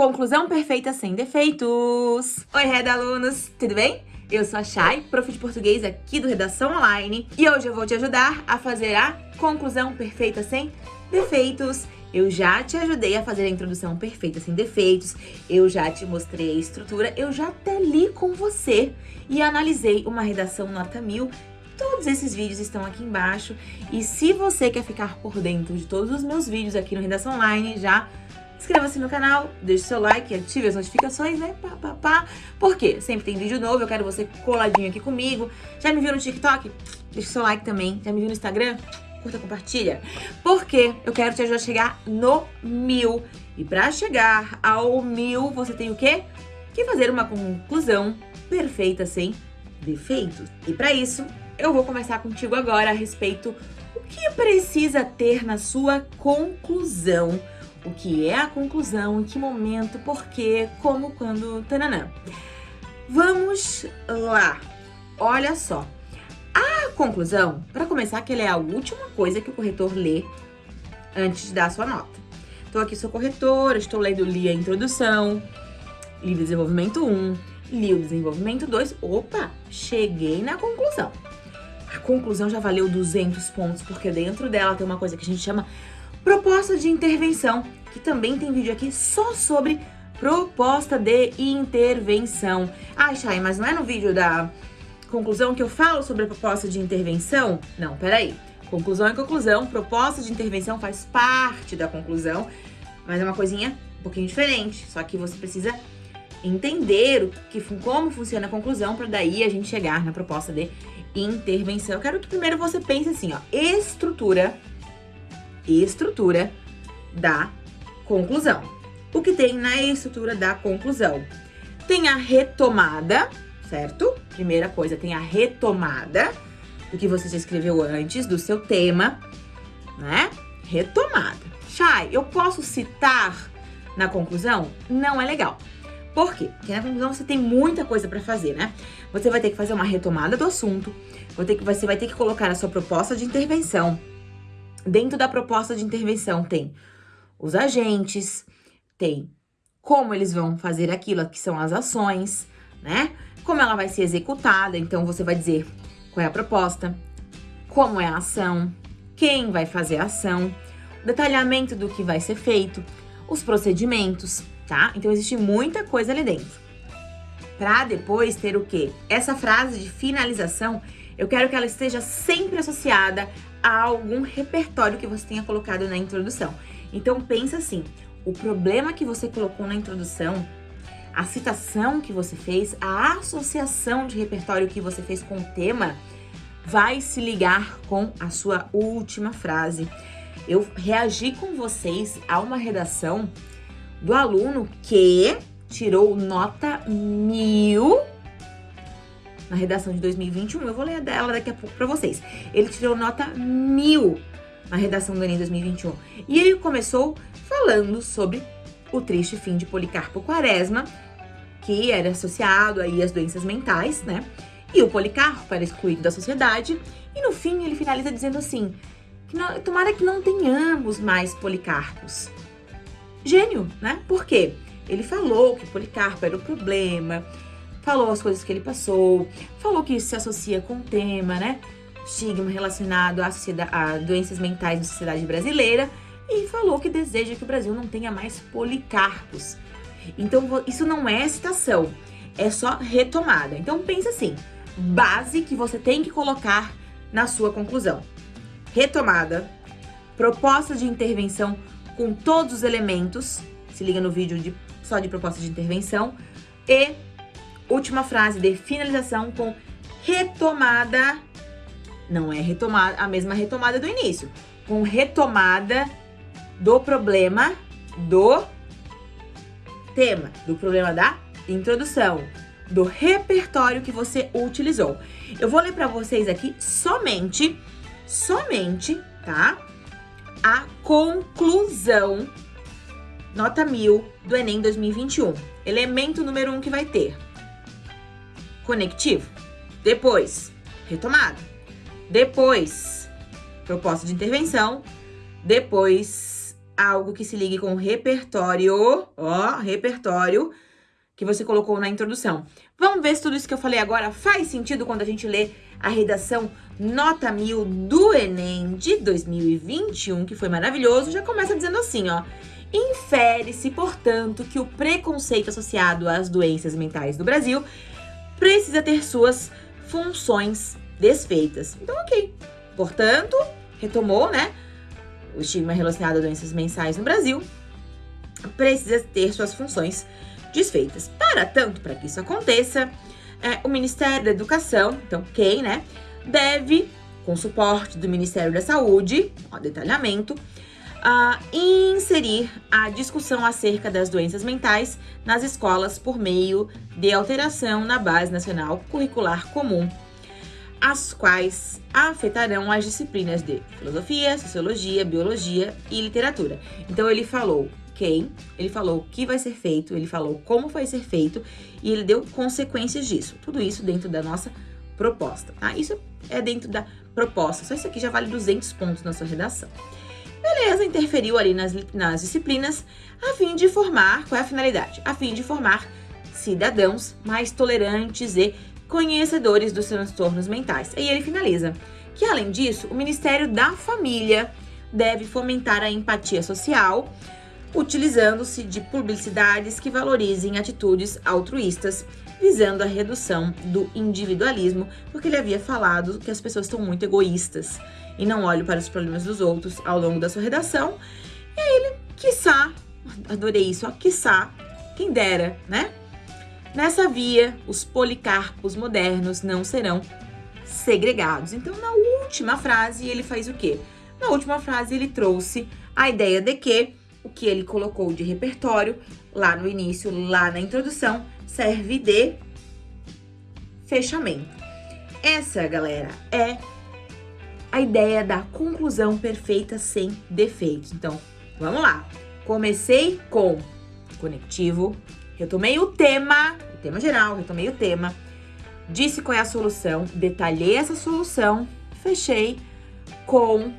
Conclusão perfeita sem defeitos. Oi, Reda alunos, tudo bem? Eu sou a Chay, prof de português aqui do Redação Online, e hoje eu vou te ajudar a fazer a conclusão perfeita sem defeitos. Eu já te ajudei a fazer a introdução perfeita sem defeitos, eu já te mostrei a estrutura, eu já até li com você e analisei uma redação nota mil Todos esses vídeos estão aqui embaixo. E se você quer ficar por dentro de todos os meus vídeos aqui no Redação Online, já inscreva-se no canal, deixe seu like, ative as notificações, né? Pá, pá, pá. Por quê? Sempre tem vídeo novo, eu quero você coladinho aqui comigo. Já me viu no TikTok? Deixe seu like também. Já me viu no Instagram? Curta, compartilha. Porque eu quero te ajudar a chegar no mil. E pra chegar ao mil, você tem o quê? Que fazer uma conclusão perfeita, sem defeitos. E para isso, eu vou conversar contigo agora a respeito o que precisa ter na sua conclusão. O que é a conclusão, em que momento, por quê, como, quando, tananã. Vamos lá. Olha só. A conclusão, para começar, que ela é a última coisa que o corretor lê antes de dar a sua nota. Então aqui sou corretora, estou lendo li a introdução, li desenvolvimento 1, li o desenvolvimento 2. Opa, cheguei na conclusão. A conclusão já valeu 200 pontos, porque dentro dela tem uma coisa que a gente chama proposta de intervenção, que também tem vídeo aqui só sobre proposta de intervenção. Ai, Chay, mas não é no vídeo da conclusão que eu falo sobre a proposta de intervenção? Não, peraí. Conclusão é conclusão, proposta de intervenção faz parte da conclusão, mas é uma coisinha um pouquinho diferente, só que você precisa entender o que, como funciona a conclusão para daí a gente chegar na proposta de intervenção. Eu quero que primeiro você pense assim, ó, estrutura, estrutura da conclusão. O que tem na estrutura da conclusão? Tem a retomada, certo? Primeira coisa, tem a retomada do que você já escreveu antes, do seu tema, né? Retomada. Chay, eu posso citar na conclusão? Não é legal. Por quê? Porque na conclusão você tem muita coisa para fazer, né? Você vai ter que fazer uma retomada do assunto, você vai ter que colocar a sua proposta de intervenção. Dentro da proposta de intervenção tem os agentes, tem como eles vão fazer aquilo, que são as ações, né? Como ela vai ser executada, então você vai dizer qual é a proposta, como é a ação, quem vai fazer a ação, detalhamento do que vai ser feito, os procedimentos, tá? Então existe muita coisa ali dentro. Pra depois ter o quê? Essa frase de finalização, eu quero que ela esteja sempre associada a algum repertório que você tenha colocado na introdução. Então pensa assim, o problema que você colocou na introdução, a citação que você fez, a associação de repertório que você fez com o tema, vai se ligar com a sua última frase. Eu reagi com vocês a uma redação do aluno que tirou nota mil na redação de 2021. Eu vou ler dela daqui a pouco para vocês. Ele tirou nota mil na redação do Enem 2021. E ele começou falando sobre o triste fim de Policarpo Quaresma, que era associado aí às doenças mentais, né? E o Policarpo era excluído da sociedade. E no fim ele finaliza dizendo assim, que não, tomara que não tenhamos mais Policarpos gênio, né? Por quê? Ele falou que Policarpo era o problema, falou as coisas que ele passou, falou que isso se associa com o tema, né? Estigma relacionado a, a doenças mentais na sociedade brasileira e falou que deseja que o Brasil não tenha mais policarpos. Então, isso não é citação, é só retomada. Então, pensa assim, base que você tem que colocar na sua conclusão. Retomada, proposta de intervenção com todos os elementos, se liga no vídeo de, só de proposta de intervenção, e última frase de finalização com retomada, não é retomada, a mesma retomada do início, com retomada do problema do tema, do problema da introdução, do repertório que você utilizou. Eu vou ler para vocês aqui somente, somente, tá? a conclusão, nota mil do Enem 2021. Elemento número um que vai ter conectivo, depois retomada, depois proposta de intervenção, depois algo que se ligue com o repertório, ó, repertório, que você colocou na introdução. Vamos ver se tudo isso que eu falei agora faz sentido quando a gente lê a redação nota mil do Enem de 2021, que foi maravilhoso. Já começa dizendo assim, ó. Infere-se, portanto, que o preconceito associado às doenças mentais do Brasil precisa ter suas funções desfeitas. Então, ok. Portanto, retomou, né? O estigma relacionado a doenças mensais no Brasil precisa ter suas funções desfeitas. Para tanto, para que isso aconteça, é, o Ministério da Educação, então quem, né, deve, com suporte do Ministério da Saúde, ó, detalhamento, uh, inserir a discussão acerca das doenças mentais nas escolas por meio de alteração na Base Nacional Curricular Comum, as quais afetarão as disciplinas de filosofia, sociologia, biologia e literatura. Então ele falou quem, ele falou o que vai ser feito, ele falou como vai ser feito e ele deu consequências disso. Tudo isso dentro da nossa proposta, tá? Isso é dentro da proposta. Só isso aqui já vale 200 pontos na sua redação. Beleza, interferiu ali nas, nas disciplinas a fim de formar, qual é a finalidade? A fim de formar cidadãos mais tolerantes e conhecedores dos transtornos mentais. E ele finaliza que, além disso, o Ministério da Família deve fomentar a empatia social, utilizando-se de publicidades que valorizem atitudes altruístas, visando a redução do individualismo, porque ele havia falado que as pessoas estão muito egoístas e não olham para os problemas dos outros ao longo da sua redação. E aí ele, quiçá, adorei isso, ó, quiçá, quem dera, né? Nessa via, os policarpos modernos não serão segregados. Então, na última frase, ele faz o quê? Na última frase, ele trouxe a ideia de que o que ele colocou de repertório lá no início, lá na introdução, serve de fechamento. Essa, galera, é a ideia da conclusão perfeita sem defeitos. Então, vamos lá. Comecei com conectivo, retomei o tema, o tema geral, retomei o tema, disse qual é a solução, detalhei essa solução, fechei com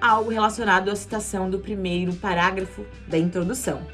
algo relacionado à citação do primeiro parágrafo da introdução.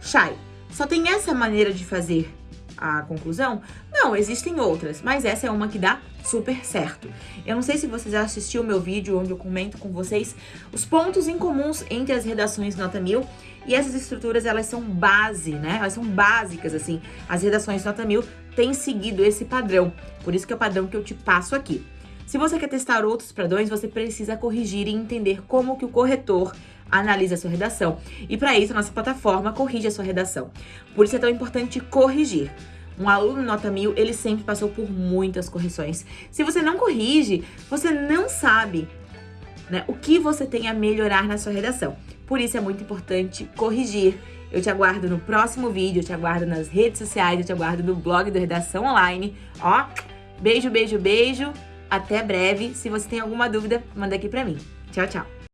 Chay, só tem essa maneira de fazer a conclusão? Não, existem outras, mas essa é uma que dá super certo. Eu não sei se você já assistiu o meu vídeo onde eu comento com vocês os pontos em comuns entre as redações nota mil e essas estruturas, elas são base, né? Elas são básicas, assim. As redações nota mil têm seguido esse padrão, por isso que é o padrão que eu te passo aqui. Se você quer testar outros padrões, você precisa corrigir e entender como que o corretor analisa a sua redação. E para isso, a nossa plataforma corrige a sua redação. Por isso é tão importante corrigir. Um aluno nota mil, ele sempre passou por muitas correções. Se você não corrige, você não sabe né, o que você tem a melhorar na sua redação. Por isso é muito importante corrigir. Eu te aguardo no próximo vídeo, eu te aguardo nas redes sociais, eu te aguardo no blog do Redação Online. Ó, beijo, beijo, beijo. Até breve. Se você tem alguma dúvida, manda aqui pra mim. Tchau, tchau.